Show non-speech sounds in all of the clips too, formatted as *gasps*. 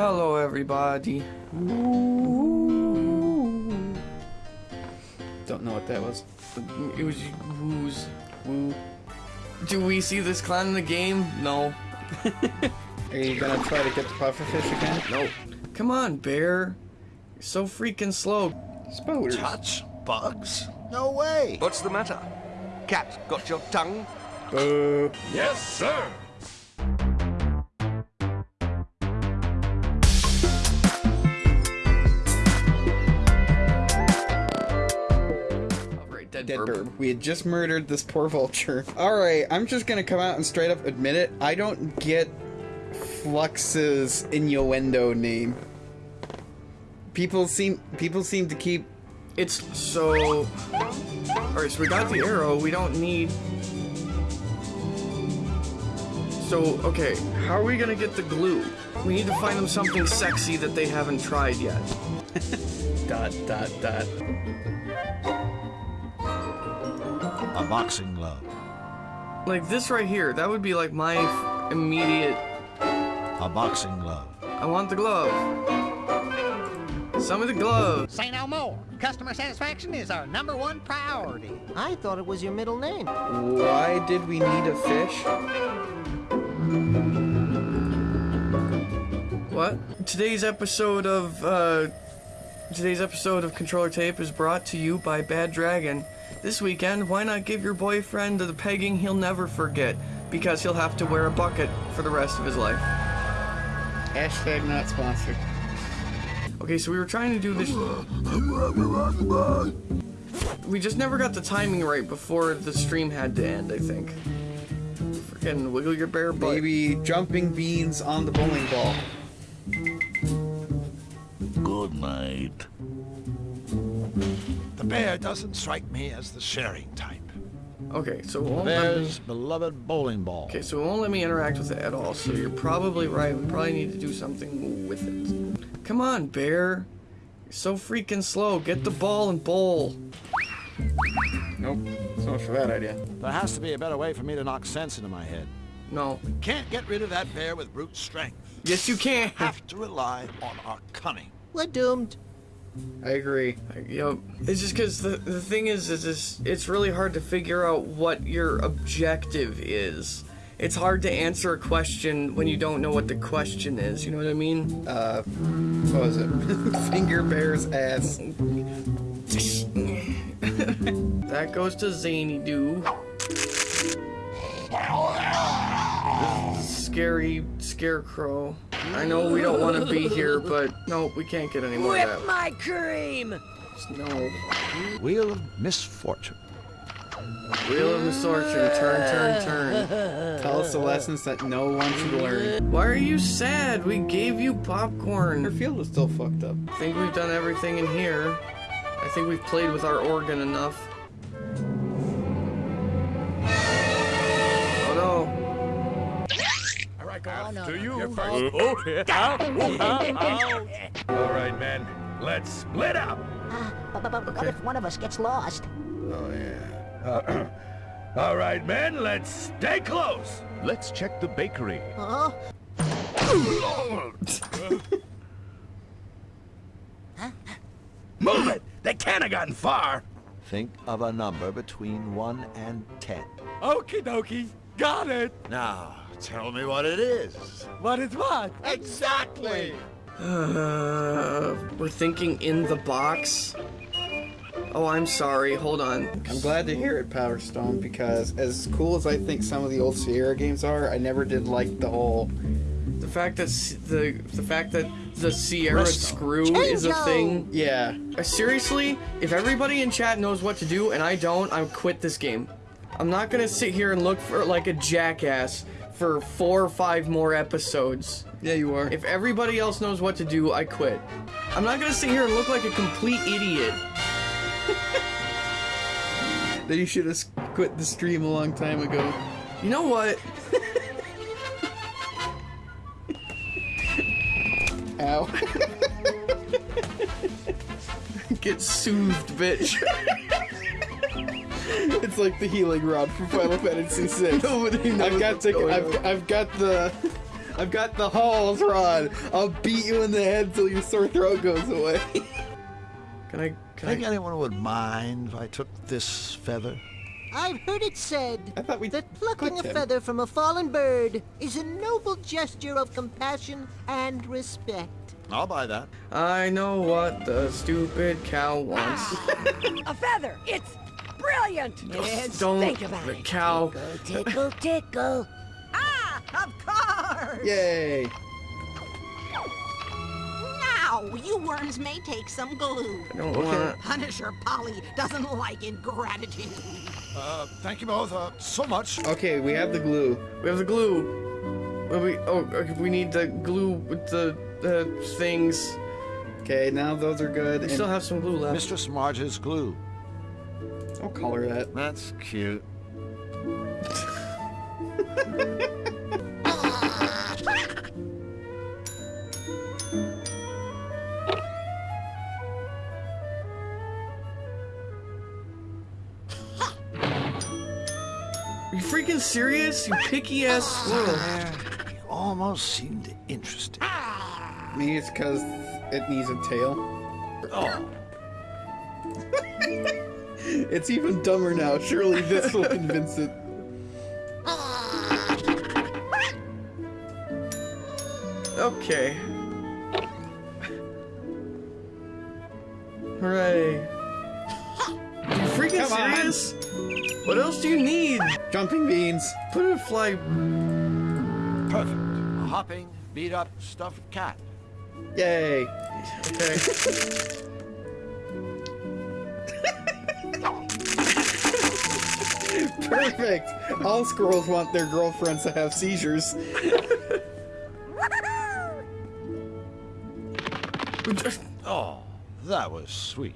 Hello, everybody. Don't know what that was. It was who's woo. Do we see this clown in the game? No. *laughs* Are you gonna try to get the pufferfish again? Nope. Come on, bear. You're so freaking slow. Spoilers. Touch bugs? No way. What's the matter? Cat, got your tongue? Boo. Yes, sir. Dead, Dead burp. We had just murdered this poor vulture. Alright, I'm just gonna come out and straight up admit it. I don't get Flux's innuendo name. People seem people seem to keep It's so. Alright, so we got the arrow. We don't need. So, okay, how are we gonna get the glue? We need to find them something sexy that they haven't tried yet. *laughs* dot dot dot. A boxing glove. Like this right here, that would be like my f- immediate. A boxing glove. I want the glove. Some of the glove. Say no more. Customer satisfaction is our number one priority. I thought it was your middle name. Why did we need a fish? What? Today's episode of uh, today's episode of Controller Tape is brought to you by Bad Dragon. This weekend, why not give your boyfriend the pegging he'll never forget? Because he'll have to wear a bucket for the rest of his life. Hashtag not sponsored. Okay, so we were trying to do this. We just never got the timing right before the stream had to end, I think. Freaking wiggle your bare butt. Maybe jumping beans on the bowling ball. Good night. The bear doesn't strike me as the sharing type. Okay, so it won't let me- Bear's beloved bowling ball. Okay, so it won't let me interact with it at all, so you're probably right. We probably need to do something with it. Come on, bear. You're so freaking slow. Get the ball and bowl. Nope. So much for that idea. There has to be a better way for me to knock sense into my head. No. We Can't get rid of that bear with brute strength. Yes, you can. Have to rely on our cunning. We're doomed. I agree. Yep. It's just because the, the thing is, is this, it's really hard to figure out what your objective is. It's hard to answer a question when you don't know what the question is. You know what I mean? Uh, what was it? *laughs* Finger bear's ass. *laughs* That goes to Zanydu. Scary scarecrow. I know we don't want to be here, but no, we can't get any more of that. my cream! No. Wheel of misfortune. Wheel of misfortune. Turn, turn, turn. *laughs* Tell us the lessons that no one should learn. Why are you sad? We gave you popcorn. Your field is still fucked up. I think we've done everything in here. I think we've played with our organ enough. All right, go Oh, no, to no. you. Oh, oh, all right, men, let's split up. Ah, but, but, but what if one of us gets lost? Oh, yeah. Uh, *clears throat* all right, men, let's stay close. Let's check the bakery. Huh? Oh. *laughs* Move it. They can't have gotten far. Think of a number between 1 and 10. Okie dokie. Got it. Now, tell me what it is. What is what? Exactly! Uh, we're thinking in the box. Oh, I'm sorry. Hold on. I'm glad to hear it, Power Stone, because as cool as I think some of the old Sierra games are, I never did like the whole. The fact that the the fact that the Sierra Resto. screw is a thing. Yeah. Uh, seriously, if everybody in chat knows what to do and I don't, I quit this game. I'm not gonna sit here and look for like a jackass for four or five more episodes. Yeah, you are. If everybody else knows what to do, I quit. I'm not gonna sit here and look like a complete idiot. *laughs* then you should have quit the stream a long time ago. You know what? *laughs* Ow. *laughs* Get soothed, bitch. It's like the healing rod from Final Fantasy VI. *laughs* Nobody knows I've got what's the I've. I've got the I've got the halls rod. I'll beat you in the head till your sore throat goes away. Can I? Can Think I? anyone would mind if I took this feather? I've heard it said I thought we that plucking a him. feather from a fallen bird is a noble gesture of compassion and respect. I'll buy that. I know what the stupid cow wants. *laughs* A feather! It's brilliant! Yes, Don't. think about the it. cow. Tickle, tickle. Ah, of course! Yay! Now, you worms may take some glue. I don't want. Punisher Polly doesn't like ingratitude. Uh, thank you both uh, so much. Okay, we have the glue. We have the glue. Well, we oh we need the glue with the the things. Okay, now those are good. We still have some glue left. Mistress Marge's glue. I'll her that. That's cute. Are you freaking serious? You picky ass squirrel. You almost seemed interested. Maybe it's because it needs a tail. Oh, It's even dumber now. Surely this will convince it. Okay. Hooray. Are you freaking Come on. serious? What else do you need? Jumping beans. Put it fly. perfect. A hopping, beat up, stuffed cat. Yay. Okay. *laughs* Perfect. All squirrels want their girlfriends to have seizures. Oh, that was sweet.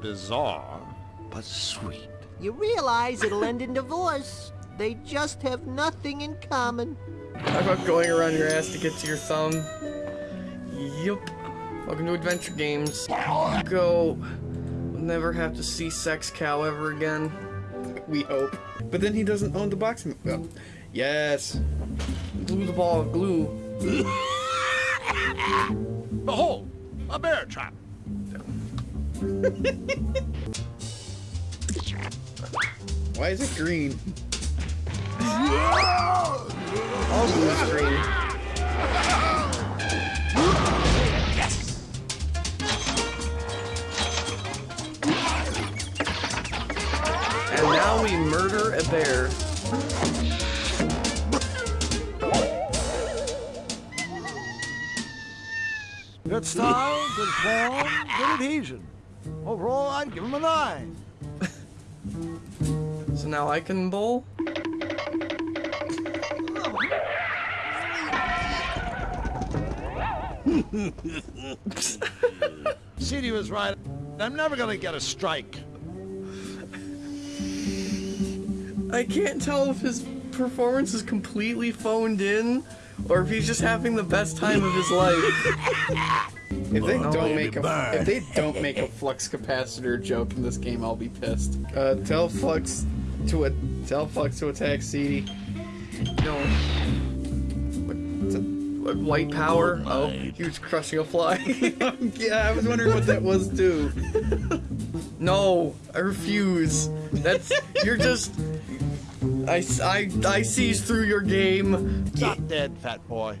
Bizarre, but sweet. You realize it'll end in divorce. They just have nothing in common. How about going around your ass to get to your thumb? Yup. Welcome to Adventure Games. Go. We'll never have to see Sex Cow ever again. We hope. But then he doesn't own the boxing. Oh. Yes. Glue the ball, of glue. Behold, *laughs* oh, a bear trap. *laughs* Why is it green? *laughs* All it's green. And now we murder a bear. Good style, good form, good adhesion. Overall, I'd give him a nine. So now I can bowl? *laughs* CD was right. I'm never gonna get a strike. I can't tell if his performance is completely phoned in or if he's just having the best time of his life. *laughs* If they Oh, don't make a if they don't make a flux capacitor joke in this game, I'll be pissed. Uh, tell flux to a tell flux to attack CD. No. What, white power? Oh, he was crushing a fly. *laughs* yeah, I was wondering what that was too. *laughs* no, I refuse. That's you're just. I, s- I, I sees through your game. Not dead, fat boy.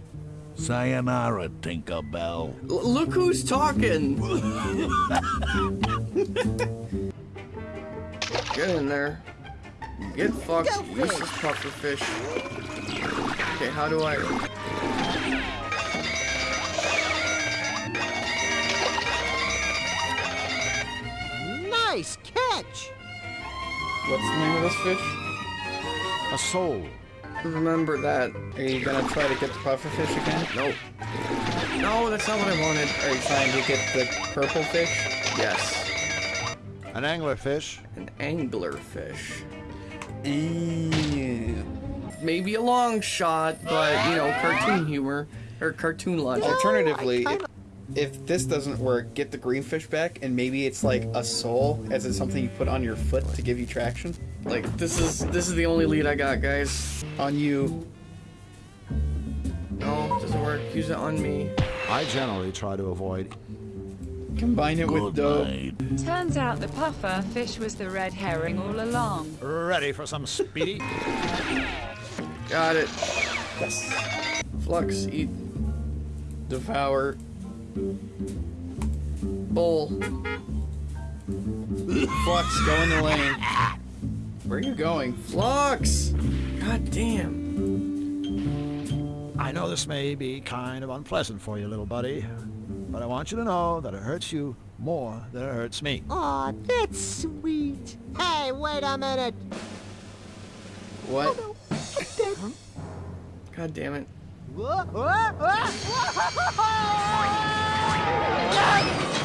Sayonara, Tinkerbell. L- look who's talking. *laughs* Get in there. Get fucked. Go This fish. is puffer fish. Okay, how do I? Nice catch. What's the name of this fish? A soul. Remember that. Are you gonna try to get the pufferfish again? Nope. No, that's not what I wanted. Are you trying to get the purple fish? Yes. An anglerfish. An anglerfish. Ew. Maybe a long shot, but you know, cartoon humor or cartoon logic. Alternatively, if, if this doesn't work, get the green fish back, and maybe it's like a soul, as in something you put on your foot to give you traction. Like this is this is the only lead I got, guys. On you. No. Doesn't work. Use it on me. I generally try to avoid. Combine it with dough. Turns out the puffer fish was the red herring all along. Ready for some speedy? Got it. Flux, eat. Devour. Bowl. Flux, go in the lane. Where are you going? Flux! God damn. I know this may be kind of unpleasant for you, little buddy, but I want you to know that it hurts you more than it hurts me. Aw, that's sweet. Hey, wait a minute. What? Oh, God damn it. Whoa, whoa, whoa, *laughs*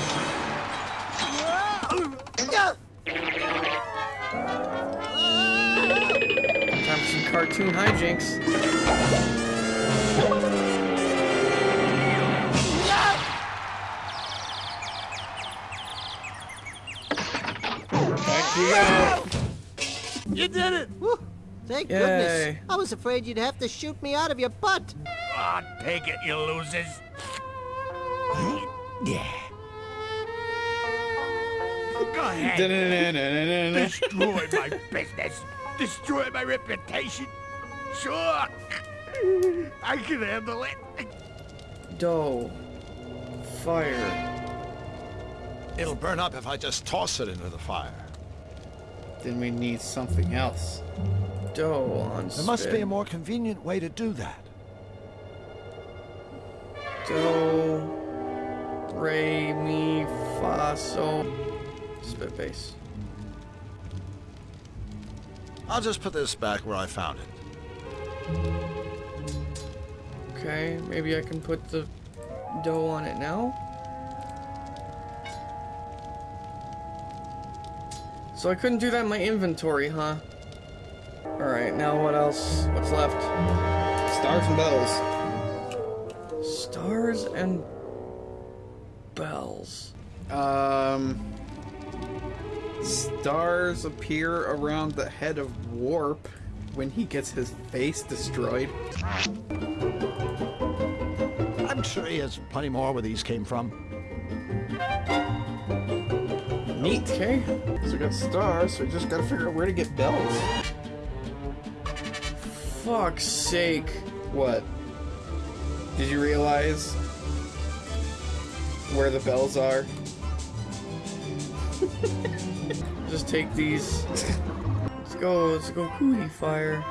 cartoon hijinks. Back you go. You did it! Whew, Thank Yay. goodness. I was afraid you'd have to shoot me out of your butt. Ah, take it, you losers. yeah. Go ahead. Destroy my business. Destroy my reputation. Sure. I can handle it. Dough. Fire. It'll burn up if I just toss it into the fire. Then we need something else. Dough on There must be a more convenient way to do that. Dough. Re, mi, fa, sol. Spit base. I'll just put this back where I found it. Okay, maybe I can put the dough on it now. So I couldn't do that in my inventory, huh? Alright, now what else? What's left? Stars and bells. Stars and bells. Um, stars appear around the head of Warp when he gets his face destroyed. I'm sure he has plenty more where these came from. Neat. Okay. So we got stars, so we just gotta figure out where to get bells. Fuck's sake. What? Did you realize where the bells are? *laughs* Just take these. Let's go, let's go cutifier.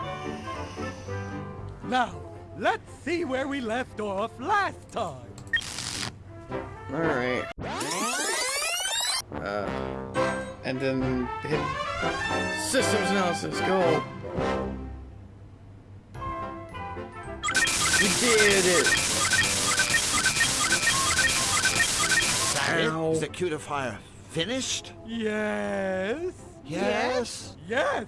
Now, let's see where we left off last time. Alright. Uh, And then hit. systems analysis, go. We did it! Ow. Is the cutifier finished? Yes. Yes. Yes.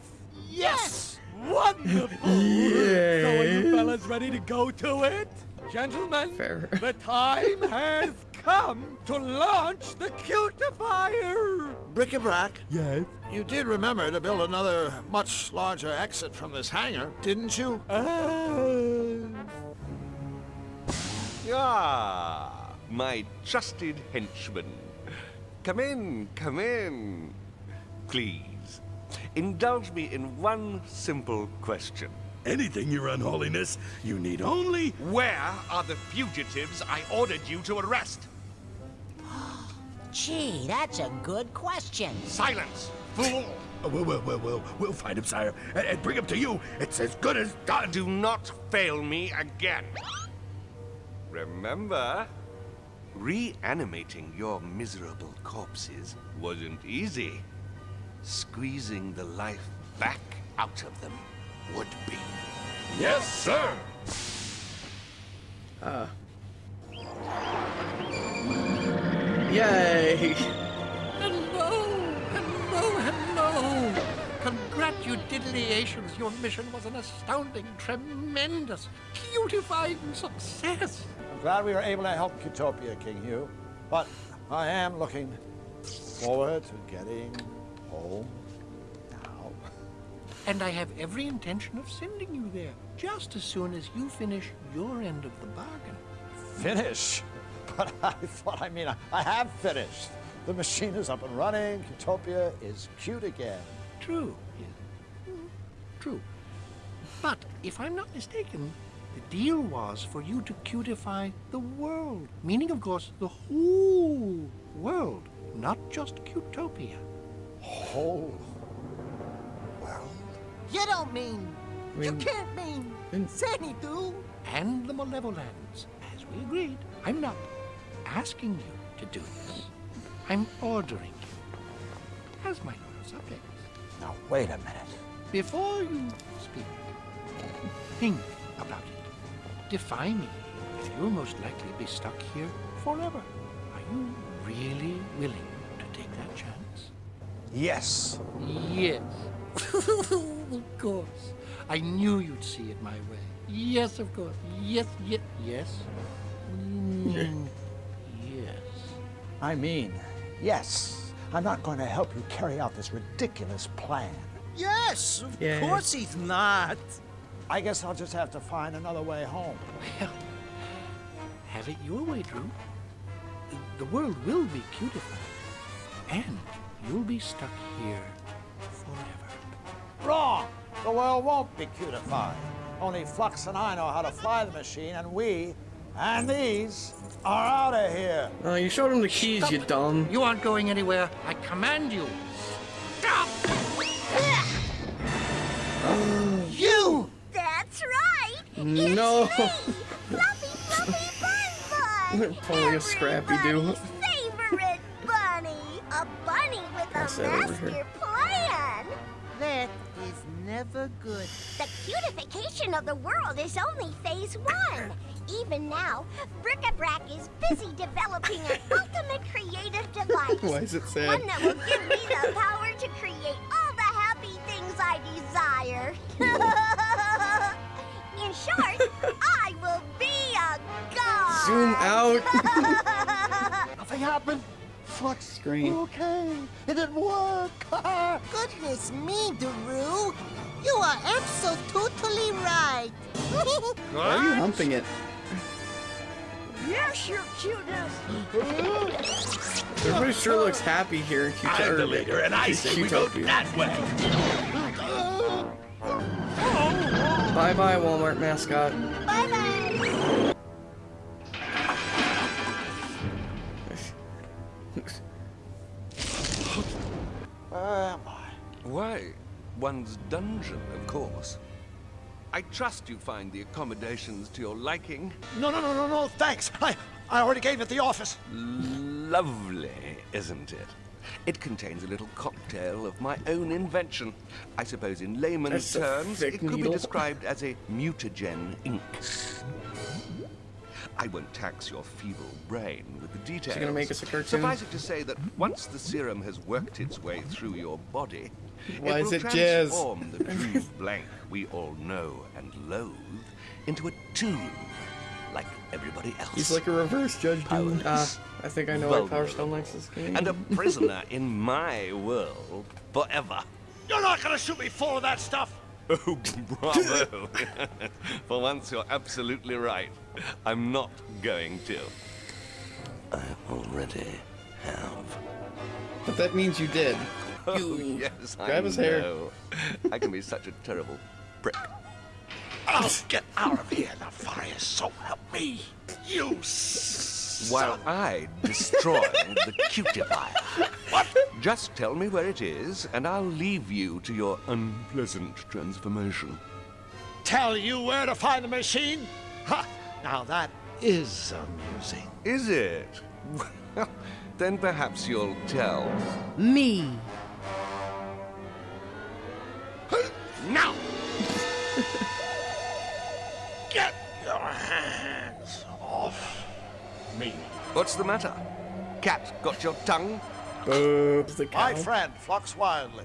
Yes! Wonderful. *laughs* So are you fellas ready to go to it? Gentlemen, Fair. the time has come to launch the cutifier. Bric-a-brac, Yes. you did remember to build another much larger exit from this hangar, didn't you? Uh, Ah, my trusted henchman. Come in, come in. Please, indulge me in one simple question. anything, Your Unholiness. You need only. Where are the fugitives I ordered you to arrest? *gasps* Gee, that's a good question. Silence, fool! Oh, we'll, we'll, we'll, we'll, we'll find him, sire, and, and bring him to you. It's as good as done. Do not fail me again. Remember, reanimating your miserable corpses wasn't easy. Squeezing the life back out of them would be. Yes, sir. Ah. Yay! Hello, hello, hello. Congratulations, your mission was an astounding, tremendous, beautifying success. I'm glad we were able to help Cutopia, King Hugh. But I am looking forward to getting home now. And I have every intention of sending you there just as soon as you finish your end of the bargain. finish, *laughs* but I thought, I mean, I, I have finished. The machine is up and running. Cutopia is cute again. True. Mm, True. But if I'm not mistaken, the deal was for you to cutify the world. Meaning, of course, the whole world, not just Cutopia. Whole world? You don't mean. You mean- can't mean. Zanydu. And the Malevolands, as we agreed. I'm not asking you to do this. I'm ordering you, as my loyal subjects. Now, wait a minute. Before you speak, think. Defy me, and you'll most likely be stuck here forever. Are you really willing to take that chance? Yes. Yes. *laughs* of course. I knew you'd see it my way. Yes, of course. Yes, yes, yes. Mm, *laughs* yes. I mean, yes. I'm not going to help you carry out this ridiculous plan. Yes, of Yeah. course he's not. I guess I'll just have to find another way home. Well, have it your way, Drew. The world will be cutified, and you'll be stuck here forever. Wrong! The world won't be cutified. Only Flux and I know how to fly the machine, and we and these are out of here. Oh, you showed him the keys, Stop you dumb. You aren't going anywhere. I command you. Stop! Oh. You! That's right. No. Fluffy, fluffy bun bun. Pulling a Scrappy Doo. Favorite bunny. A bunny with Pass a master plan. That is never good. The cutification of the world is only phase one. Even now, Bric-a-Brac is busy developing an *laughs* ultimate creative device. Why is it sad? One that will give me the power to create all the happy things I desire. *laughs* *laughs* In short, *laughs* I will be a god. Zoom out. *laughs* Nothing happened. Flux. Screen. Okay, it didn't work. *laughs* Goodness me, Daru. You are absolutely right. Why are you humping it? Yes, your cuteness. Everybody sure looks happy here in Cuto- I'm the leader, and I say we go that way. Bye bye, Walmart mascot. Bye bye. Where am I? Why, one's dungeon, of course. I trust you find the accommodations to your liking. No, no, no, no, no, thanks. I, I already gave it the office. Lovely, isn't it? It contains a little cocktail of my own invention. I suppose in layman's That's terms, it could needle. be described as a mutagen ink. I won't tax your feeble brain with the details. gonna make us a cartoon? Suffice it to say that once the serum has worked its way through your body, Why it is will it jazz? transform the Drew blank we all know and loathe into a tune, everybody else. He's like a reverse Judge Doom. Ah, I think I know why Power Stone likes this game. and a prisoner *laughs* in my world forever. You're not gonna shoot me full of that stuff. *laughs* Oh, bravo! *laughs* For once, you're absolutely right. I'm not going to. I already have. But that means you did. Oh, yes, I grab his hair. know. I can be such a terrible prick. I'll get out of here, the Nefarious, so help me. You While I destroy the cutifier. What? Just tell me where it is, and I'll leave you to your unpleasant transformation. Tell you where to find the machine? Ha! Now that is amusing. Is it? Well, *laughs* then perhaps you'll tell. Me. Now! What's the matter? Cat got your tongue? Boobs the cow. My friend, Flux Wildly.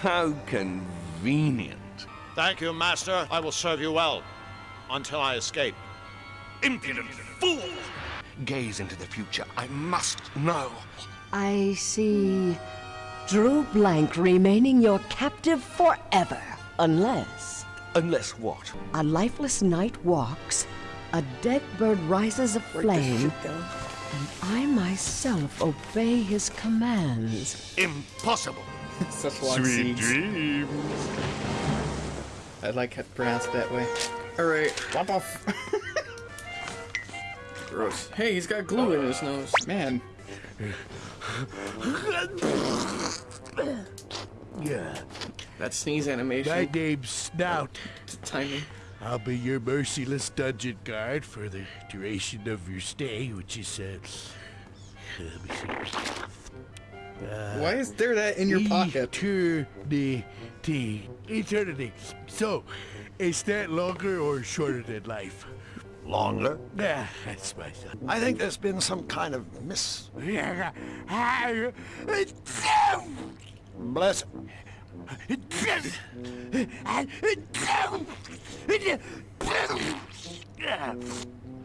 How convenient. Thank you, Master. I will serve you well. Until I escape. Impudent fool! Gaze into the future. I must know. I see. Drew Blank remaining your captive forever. Unless Unless what? a lifeless knight walks, a dead bird rises aflame, and I myself obey his commands. Impossible. *laughs* Such long Sweet seeds. dreams. I like it pronounced that way. Alright. What the f- *laughs* Gross. Hey, he's got glue in his nose. Man. *laughs* Yeah. That sneeze animation. My name's Snout. Timing. I'll be your merciless dungeon guard for the duration of your stay, which is, uh, let me see. Uh, Why is there that in your pocket? Eternity. Eternity. So, is that longer or shorter than life? Longer? Yeah, that's my son. I think there's been some kind of miss. Bless.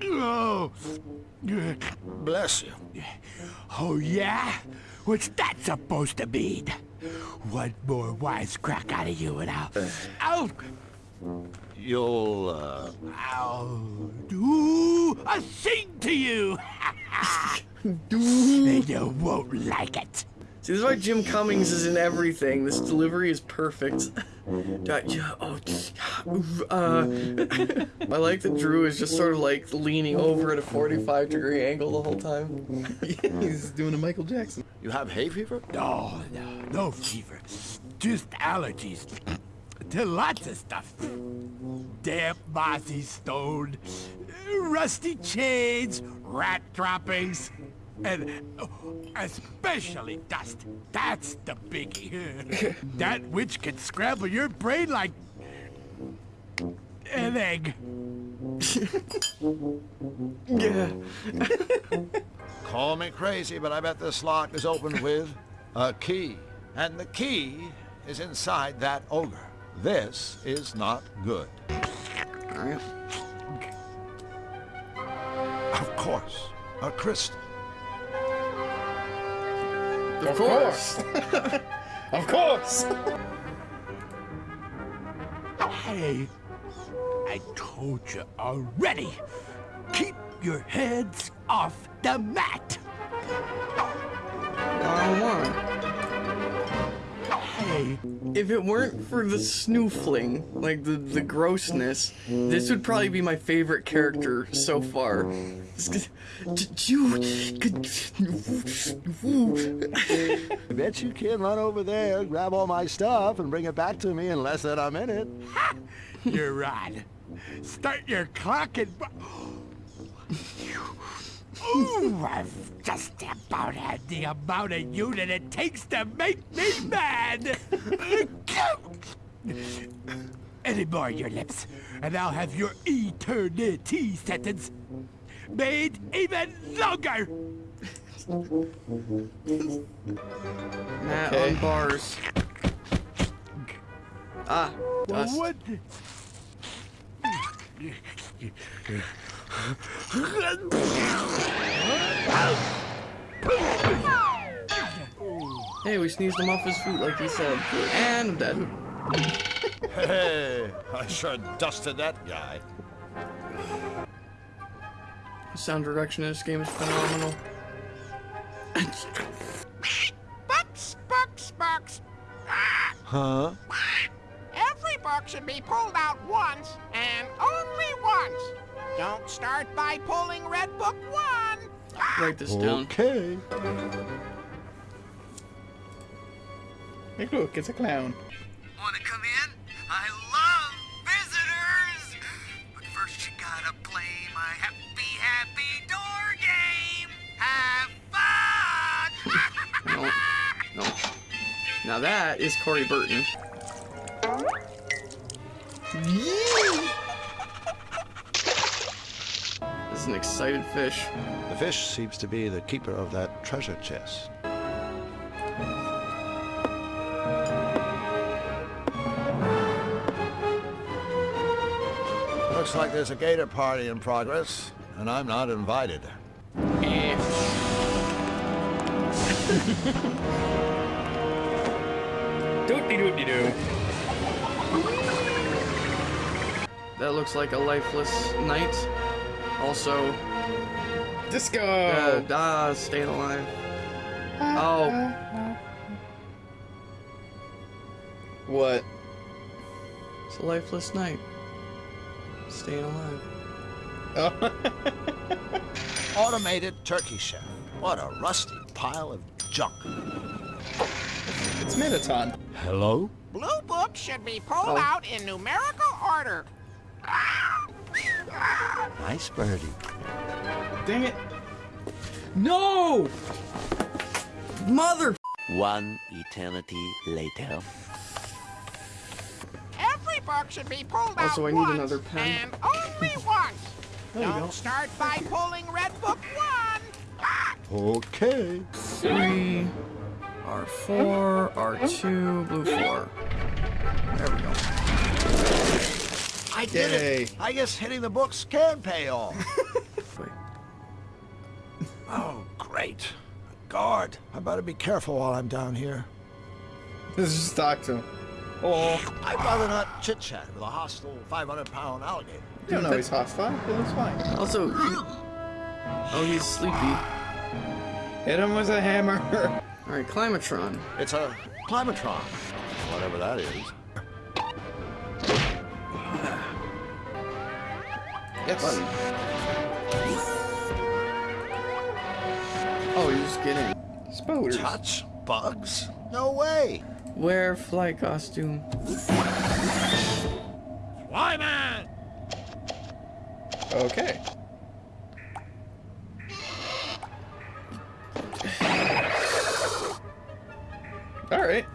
Oh. Bless you. Oh, yeah? What's that supposed to mean? One more wisecrack out of you and I'll... I'll... You'll, uh... I'll do a thing to you! *laughs* *laughs* and you won't like it. See, this is why Jim Cummings is in everything. This delivery is perfect. *laughs* Yeah, oh, uh, *laughs* I like that Drew is just sort of like leaning over at a 45 degree angle the whole time. *laughs* He's doing a Michael Jackson. You have hay fever? No, no, no fever. Just allergies. To lots of stuff. Damp, mossy stone, rusty chains, rat droppings, and oh, especially dust. That's the biggie. *laughs* that which can scramble your brain like an egg. *laughs* Yeah. Call me crazy, but I bet this lock is opened with a key. And the key is inside that ogre. This is not good. *laughs* Of course, a crystal. Of course. *laughs* Of course! Hey, I told you already. Keep your heads off the mat. I don't want. Hey, If it weren't for the snoofling, like the, the grossness, this would probably be my favorite character so far. You. I *laughs* bet you can run over there, grab all my stuff, and bring it back to me in less than a minute. you're right. Start your clock and. *gasps* Ooh, I've just about had the amount of unit it takes to make me mad. Any more your lips, and I'll have your eternity sentence made even longer. Matt Okay. on bars. Ah, dust. What? Hey, we sneezed him off his feet like he said. And I'm dead. Hey, I sure dusted that guy. The sound direction in this game is phenomenal. Bucks, bucks, bucks. Ah, Huh? every buck should be pulled out once, and only once. Don't start by pulling Red Book 1. Write this down. Okay. Hey, look, it's a clown. Wanna come in? I love visitors! But first you gotta play my happy, happy door game! Have fun! *laughs* No. No. Now that is Corey Burton. This an excited fish. The fish seems to be the keeper of that treasure chest. Looks like there's a gator party in progress, and I'm not invited. Doopty doopty doo. That looks like a lifeless knight. Also, Disco. uh, ah, staying alive. Oh, What? it's a lifeless night. Staying alive. Oh. *laughs* Automated turkey chef. What a rusty pile of junk. it's Minoton. Hello? Blue book should be pulled Oh. out in numerical order. Nice birdie. Dang it. No! Mother. One eternity later. Every book should be pulled out Also, I need once another pen. and only *laughs* once. There Don't go. start by pulling Red Book 1. Okay. Three, R4, R2, blue 4. There we go. I did Yay. it. I guess hitting the books can pay off. *laughs* Oh, great. Guard. I better be careful while I'm down here. Let's just talk to him. Oh. I'd rather not chit chat with a hostile 500 pound alligator. You don't know he's hostile, He looks fine. Also, oh, he's sleepy. Hit him with a hammer. All right, Climatron. It's a climatron, whatever that is. Yes. Button. Oh, you're just get in. Spoders. Touch bugs? No way. Wear fly costume. Flyman! Okay. All right.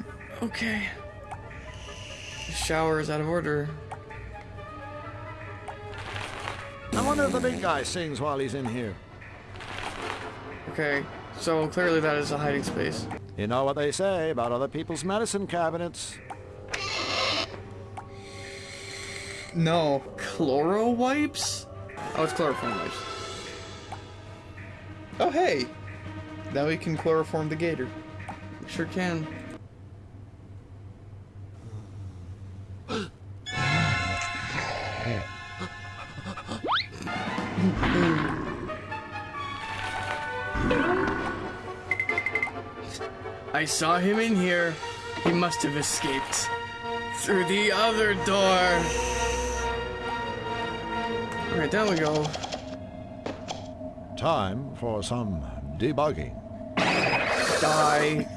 Okay. The shower is out of order. I wonder if the big guy sings while he's in here. Okay, so clearly that is a hiding space. You know what they say about other people's medicine cabinets. No. Chloro wipes? Oh, it's chloroform wipes. Oh, hey. Now we can chloroform the gator. Sure can. I saw him in here. He must have escaped. Through the other door. Alright, down we go. Time for some debugging. Die.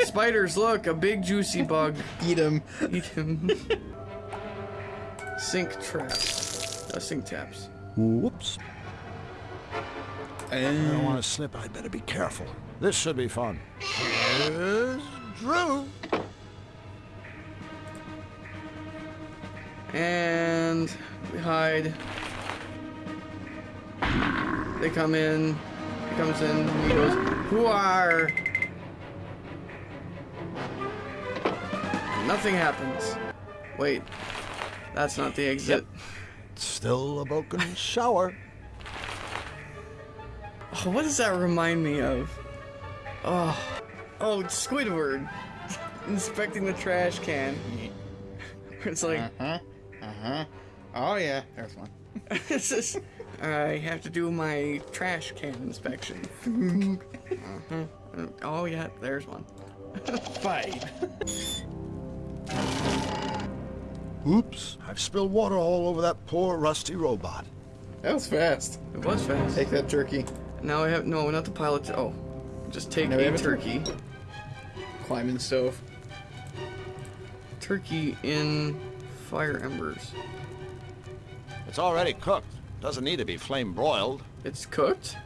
*laughs* Spiders, look, a big juicy bug. Eat him. Eat him. *laughs* sink traps. Uh, sink taps. Whoops. I don't want to slip. I'd better be careful. This should be fun. Here's Drew. And we hide. They come in. He comes in. He goes, "Who are?" Nothing happens. Wait, that's not the exit. Still a broken shower. Oh, what does that remind me of? Oh, oh, it's Squidward inspecting the trash can. *laughs* It's like, Uh-huh. Uh-huh. Oh, yeah. There's one. *laughs* it's just, I have to do my trash can inspection. uh-huh. Oh yeah, there's one. Fine. *laughs* Oops. I've spilled water all over that poor rusty robot. That was fast. It was fast. Take that turkey. Now I have no, not the pilot. Oh, just take Now a have a turkey. Climbing stove. Turkey in fire embers. It's already cooked. Doesn't need to be flame broiled. It's cooked.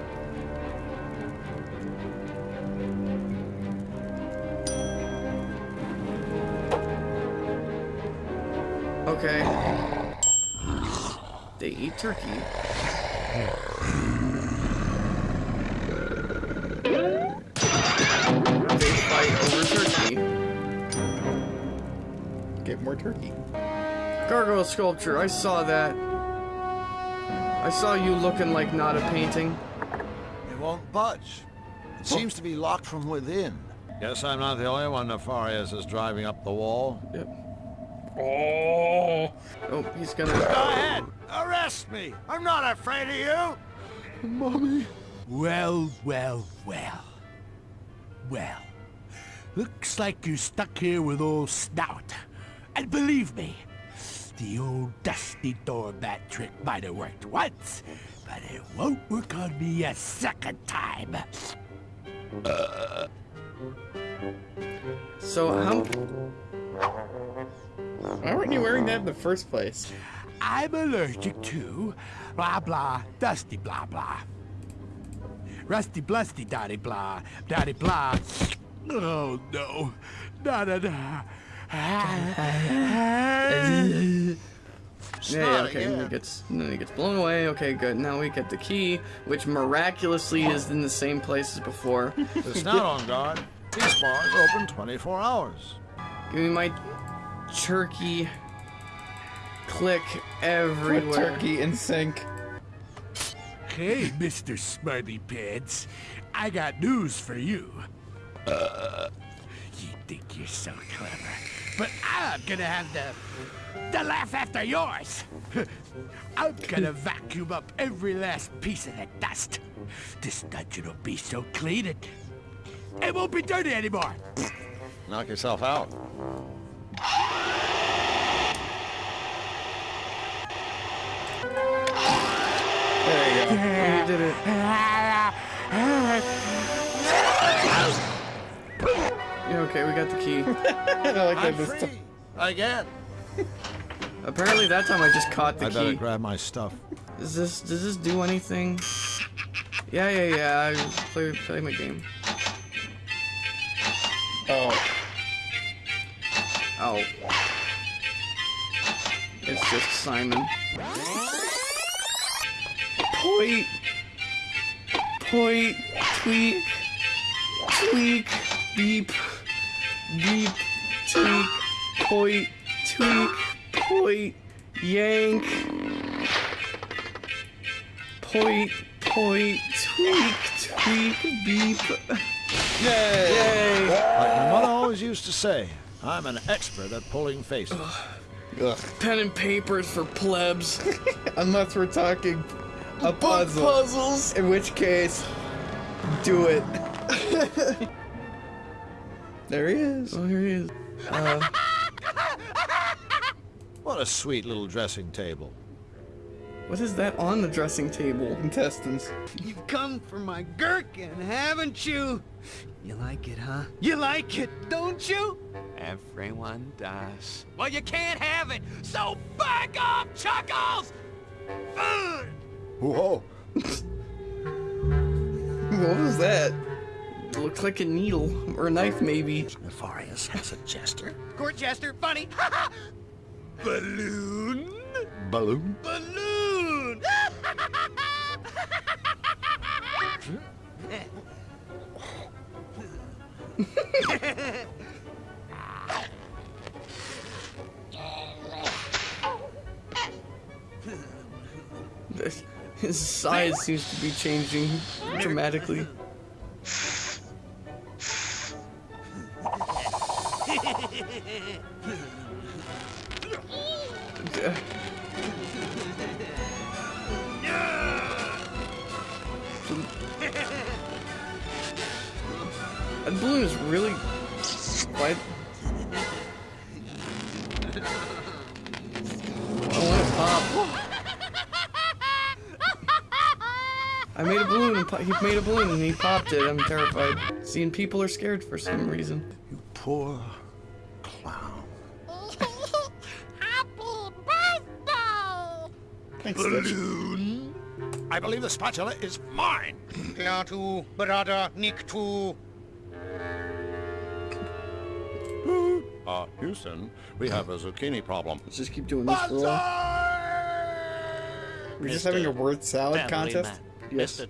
Okay. They eat turkey. Get more turkey. Gargoyle sculpture, I saw that. I saw you looking like not a painting. It won't budge. It seems to be locked from within. Guess I'm not the only one Nefarious is driving up the wall. Yep. Oh. Oh, he's gonna. Go ahead. Arrest me. I'm not afraid of you. Mommy. Well, well, well. Well. Looks like you're stuck here with old Snout. And believe me, the old dusty doormat trick might have worked once, but it won't work on me a second time. Uh, so how? Why weren't you wearing that in the first place? I'm allergic to blah blah dusty blah blah. Rusty blusty dotty blah dotty blah. Oh no. Da da da. Yeah, yeah, okay, and he gets, and then he gets blown away. Okay, good. Now we get the key, which miraculously is in the same place as before. *laughs* It's not on guard. These bars open 24 hours. Give me my turkey. Click everywhere. turkey in sync. Hey, Mr. Smarty Pants. I got news for you. Uh, you think you're so clever, but I'm gonna have the the laugh after yours. *laughs* I'm gonna *laughs* vacuum up every last piece of that dust. This dungeon will be so clean it it won't be dirty anymore. *laughs* Knock yourself out. There you go. You did it. Yeah, okay, we got the key. *laughs* I like I'm that free. Again. *laughs* Apparently that time I just caught the key. I better grab my stuff. Does this does this do anything? Yeah, yeah, yeah. I play play my game. Oh. Oh. It's just Simon. Point. Point. Tweak. Tweak. Beep. Beep. Tweak. Point. Tweak. Point. Yank. Point. Point. Tweak. Tweak. Beep. Yay! Yay! Like my mother always used to say, I'm an expert at pulling faces. Ugh. Pen and papers for plebs. *laughs* Unless we're talking a Book puzzle. puzzles. In which case, do it. *laughs* there he is. Oh, here he is. Uh, *laughs* What a sweet little dressing table. what is that on the dressing table? Intestines. You've come for my gherkin, haven't you? You like it, huh? You like it, don't you? Everyone does. Well, you can't have it, so back off, Chuckles! Ugh. Whoa. *laughs* What was that? It looks like a needle or a knife, maybe. Nefarious *laughs* has a jester. Court jester, funny. *laughs* Balloon? Balloon? Balloon! *laughs* His size seems to be changing dramatically. And he popped it. I'm terrified. Seeing people are scared for some reason. You poor clown. Thanks, Stitch. Balloon? I believe the spatula is mine. Klaatu, Barada, Nikto. Uh, Houston, we have a zucchini problem. Let's just keep doing this for a while. We're just having a word salad Tambourine contest? Man. Yes. Mr.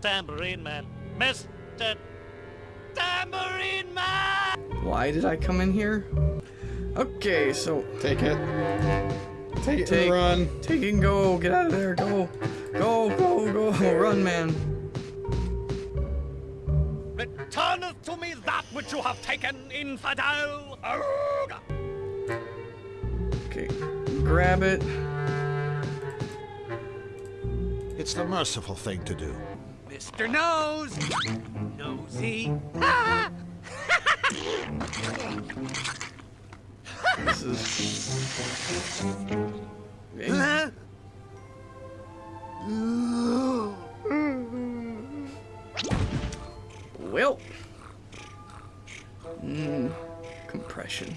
Tambourine Man. Mr. Tambourine Man! Why did I come in here? Okay, so Take it. Take it take, and run. Take it and go. Get out of there. Go. Go, go, go. *laughs* Run, man. Returneth to me that which you have taken, infidel! Arrgh! Okay, grab it. It's the merciful thing to do. Mr. Nose! Nosy! This is. Huh? Well. Mm, compression.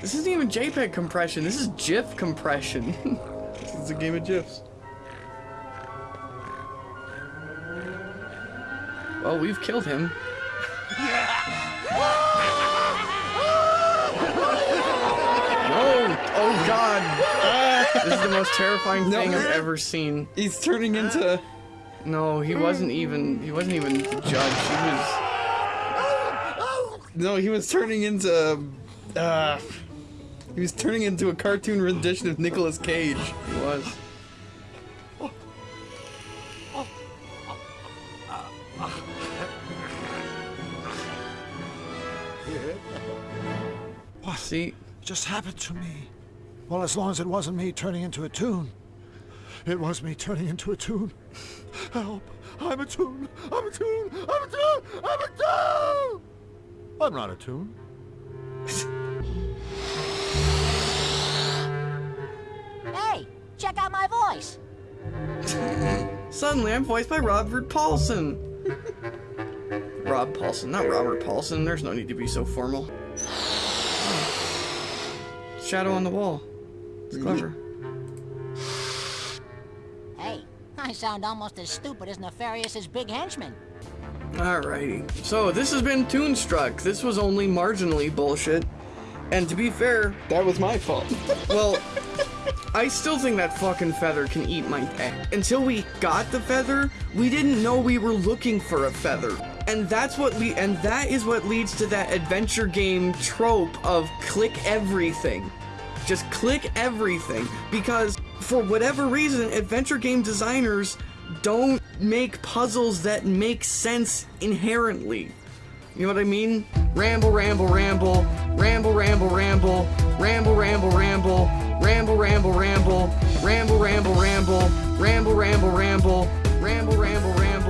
This isn't even JPEG compression. This is GIF compression. *laughs* this is a game of GIFs. Well, we've killed him. No! Oh God! This is the most terrifying No. thing I've ever seen. He's turning into. No, he wasn't even. He wasn't even the judge. He was. No, he was turning into. Uh, he was turning into a cartoon rendition of Nicolas Cage. He was. What? See, just happened to me. Well, as long as it wasn't me turning into a tune. It was me turning into a tune. Help! I'm a tune! I'm a tune! I'm a tune! I'm a tune! I'm not a tune. Hey, check out my voice. Suddenly, I'm voiced by Robert Paulsen. *laughs* Rob Paulsen, not Robert Paulsen. There's no need to be so formal. Shadow on the wall. It's mm-hmm. clever. Hey, I sound almost as stupid as nefarious as Big Henchman. Alrighty. So, this has been Toonstruck. This was only marginally bullshit. And to be fair, that was my fault. *laughs* well, I still think that fucking feather can eat my dick. Until we got the feather, we didn't know we were looking for a feather. And that's what we and that is what leads to that adventure game trope of click everything. Just click everything because for whatever reason adventure game designers don't make puzzles that make sense inherently. You know what I mean? Ramble, ramble, ramble, ramble, ramble, ramble, ramble, ramble, ramble, ramble, ramble, ramble, ramble, ramble, ramble, ramble, ramble, ramble, ramble, ramble,